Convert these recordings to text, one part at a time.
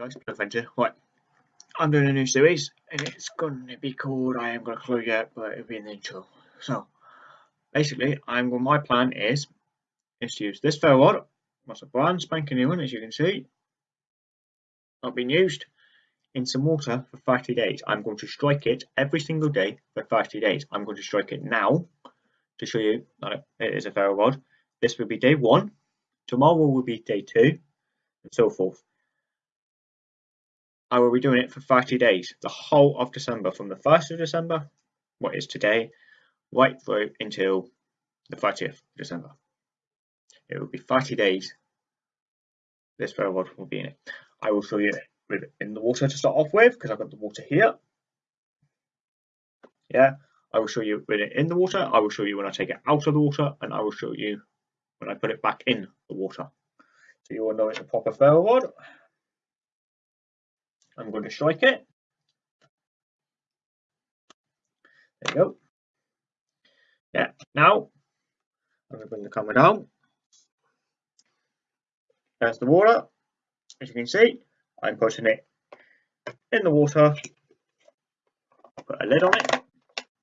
guys, Adventure. Right, I'm doing a new series, and it's going to be called I am going to clue yet, but it'll be in the intro. So, basically, I'm going. My plan is is to use this ferro rod. What's a brand spanking new one, as you can see. Not been used in some water for 30 days. I'm going to strike it every single day for 30 days. I'm going to strike it now to show you that it is a ferro rod. This will be day one. Tomorrow will be day two, and so forth. I will be doing it for 30 days, the whole of December, from the 1st of December, what is today, right through until the 30th of December. It will be 30 days. This ferro rod will be in it. I will show you it in the water to start off with, because I've got the water here. Yeah, I will show you with it in the water. I will show you when I take it out of the water, and I will show you when I put it back in the water. So you will know it's a proper ferro rod. I'm going to strike it. There you go. Yeah, now I'm going to bring the camera down. There's the water. As you can see, I'm putting it in the water. Put a lid on it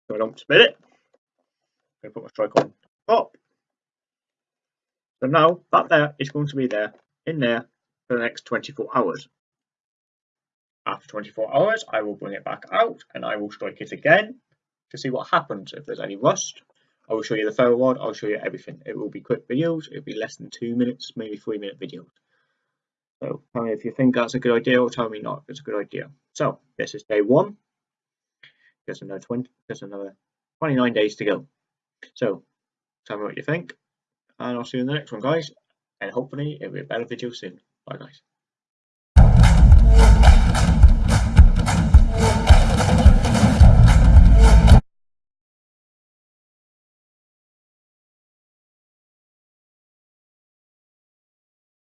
so I don't spill it. I'm going to put my strike on top. So now that there is going to be there in there for the next 24 hours. After 24 hours, I will bring it back out and I will strike it again to see what happens. If there's any rust, I will show you the ferro rod, I'll show you everything. It will be quick videos, it'll be less than two minutes, maybe three minute videos. So tell me if you think that's a good idea or tell me not it's a good idea. So this is day one. There's another 20, there's another 29 days to go. So tell me what you think and I'll see you in the next one guys. And hopefully it'll be a better video soon. Bye guys.